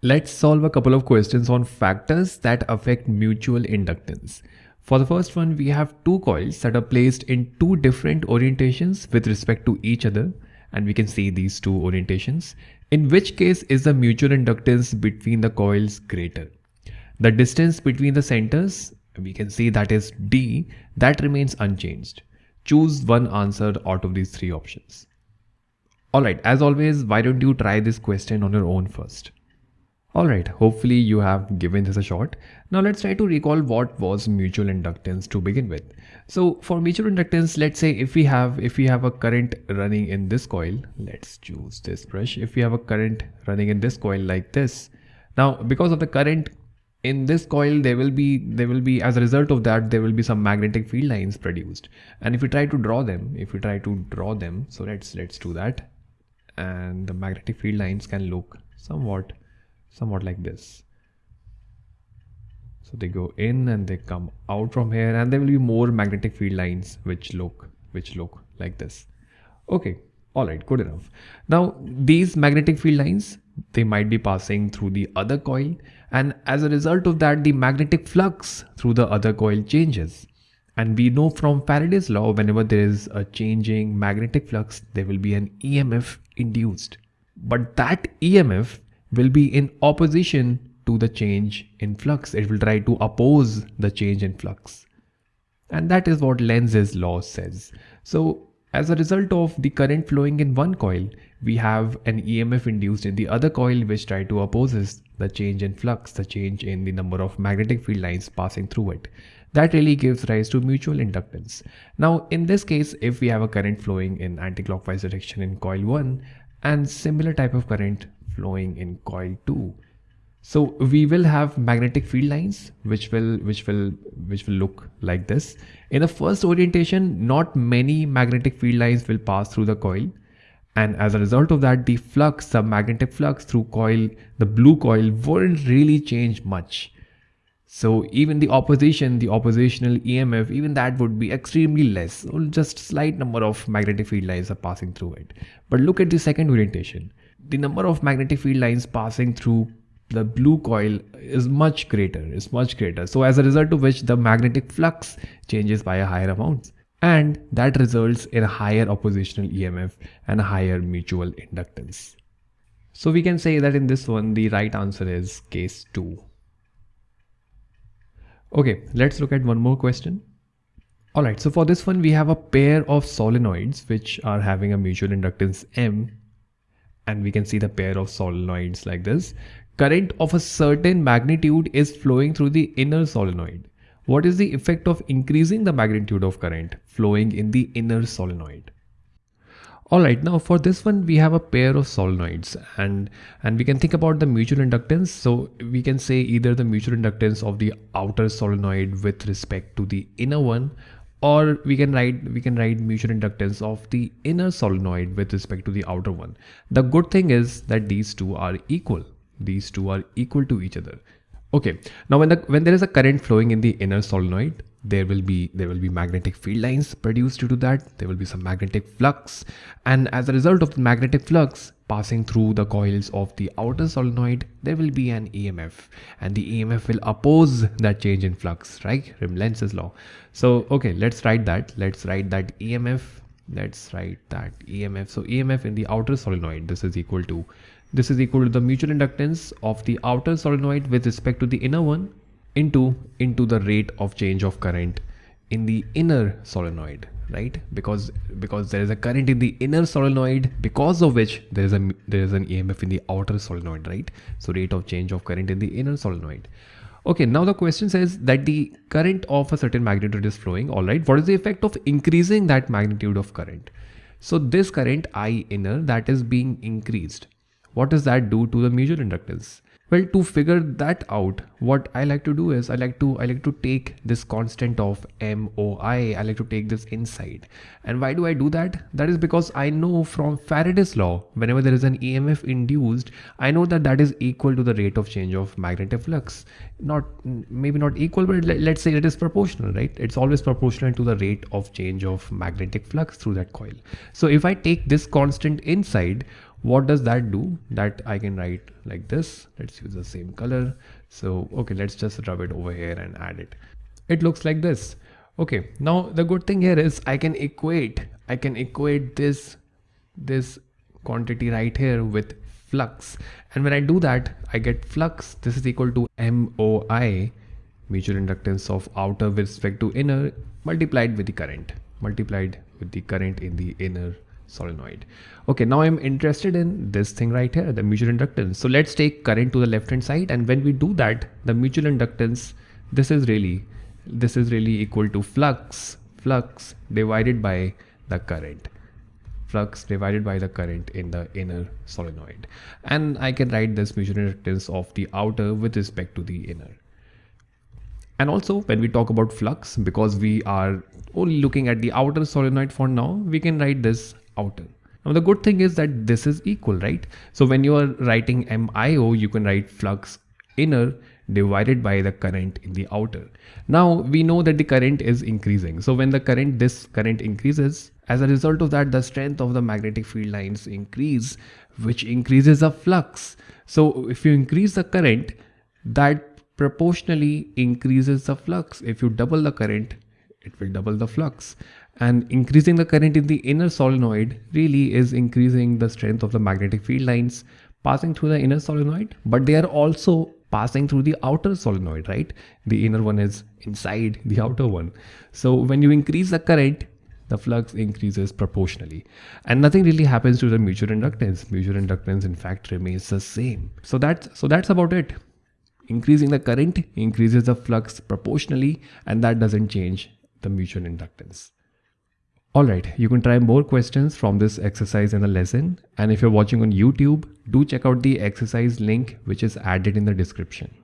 Let's solve a couple of questions on factors that affect mutual inductance. For the first one, we have two coils that are placed in two different orientations with respect to each other. And we can see these two orientations. In which case is the mutual inductance between the coils greater? The distance between the centers, we can see that is D, that remains unchanged. Choose one answer out of these three options. Alright, as always, why don't you try this question on your own first? Alright, hopefully you have given this a shot. Now let's try to recall what was mutual inductance to begin with. So for mutual inductance, let's say if we have if we have a current running in this coil, let's choose this brush. If we have a current running in this coil like this, now because of the current in this coil there will be there will be as a result of that there will be some magnetic field lines produced and if we try to draw them if we try to draw them so let's let's do that and the magnetic field lines can look somewhat somewhat like this. So they go in and they come out from here and there will be more magnetic field lines which look which look like this. Okay all right good enough. Now these magnetic field lines they might be passing through the other coil and as a result of that the magnetic flux through the other coil changes. And we know from Faraday's law whenever there is a changing magnetic flux there will be an EMF induced. But that EMF will be in opposition to the change in flux. It will try to oppose the change in flux. And that is what Lenz's law says. So as a result of the current flowing in one coil, we have an EMF induced in the other coil which try to opposes the change in flux, the change in the number of magnetic field lines passing through it. That really gives rise to mutual inductance. Now in this case, if we have a current flowing in anti-clockwise direction in coil 1 and similar type of current flowing in coil 2 so we will have magnetic field lines which will which will which will look like this. In the first orientation not many magnetic field lines will pass through the coil. And as a result of that the flux the magnetic flux through coil the blue coil won't really change much. So even the opposition the oppositional emf even that would be extremely less. Just slight number of magnetic field lines are passing through it. But look at the second orientation the number of magnetic field lines passing through the blue coil is much greater is much greater. So as a result of which the magnetic flux changes by a higher amount. And that results in a higher oppositional emf and a higher mutual inductance. So we can say that in this one the right answer is case 2 okay let's look at one more question. Alright, so for this one, we have a pair of solenoids which are having a mutual inductance M and we can see the pair of solenoids like this. Current of a certain magnitude is flowing through the inner solenoid. What is the effect of increasing the magnitude of current flowing in the inner solenoid? Alright, now for this one we have a pair of solenoids and and we can think about the mutual inductance. So we can say either the mutual inductance of the outer solenoid with respect to the inner one or we can write we can write mutual inductance of the inner solenoid with respect to the outer one. The good thing is that these two are equal. These two are equal to each other. Okay. Now when the when there is a current flowing in the inner solenoid there will be there will be magnetic field lines produced due to that. There will be some magnetic flux. And as a result of the magnetic flux passing through the coils of the outer solenoid there will be an EMF and the EMF will oppose that change in flux right? Lenz's law. So okay let's write that. Let's write that EMF let's write that EMF so EMF in the outer solenoid. This is equal to this is equal to the mutual inductance of the outer solenoid with respect to the inner one into into the rate of change of current in the inner solenoid right? Because because there is a current in the inner solenoid because of which there is a there is an emf in the outer solenoid right? So rate of change of current in the inner solenoid. Okay now the question says that the current of a certain magnitude is flowing. All right what is the effect of increasing that magnitude of current? So this current i inner that is being increased. What does that do to the mutual inductance well, to figure that out, what I like to do is I like to I like to take this constant of MOI. I like to take this inside. And why do I do that? That is because I know from Faraday's law, whenever there is an EMF induced, I know that that is equal to the rate of change of magnetic flux. Not maybe not equal, but let's say it is proportional, right? It's always proportional to the rate of change of magnetic flux through that coil. So if I take this constant inside, what does that do? That i can write like this. Let's use the same color. So okay let's just rub it over here and add it. It looks like this. Okay now the good thing here is i can equate i can equate this this quantity right here with flux. And when i do that i get flux. This is equal to moi mutual inductance of outer with respect to inner multiplied with the current multiplied with the current in the inner solenoid. Okay, now I'm interested in this thing right here, the mutual inductance. So let's take current to the left hand side. And when we do that, the mutual inductance, this is really, this is really equal to flux, flux divided by the current flux divided by the current in the inner solenoid and I can write this mutual inductance of the outer with respect to the inner and also when we talk about flux because we are only looking at the outer solenoid for now we can write this outer. Now the good thing is that this is equal, right? So when you are writing MIO, you can write flux inner divided by the current in the outer. Now we know that the current is increasing. So when the current, this current increases, as a result of that, the strength of the magnetic field lines increase, which increases the flux. So if you increase the current, that proportionally increases the flux. If you double the current, it will double the flux and increasing the current in the inner solenoid really is increasing the strength of the magnetic field lines passing through the inner solenoid but they are also passing through the outer solenoid right? The inner one is inside the outer one. So when you increase the current the flux increases proportionally. And nothing really happens to the mutual inductance. Mutual inductance in fact remains the same. So that's so that's about it. Increasing the current increases the flux proportionally and that doesn't change the mutual inductance Alright, you can try more questions from this exercise in the lesson and if you're watching on YouTube, do check out the exercise link which is added in the description.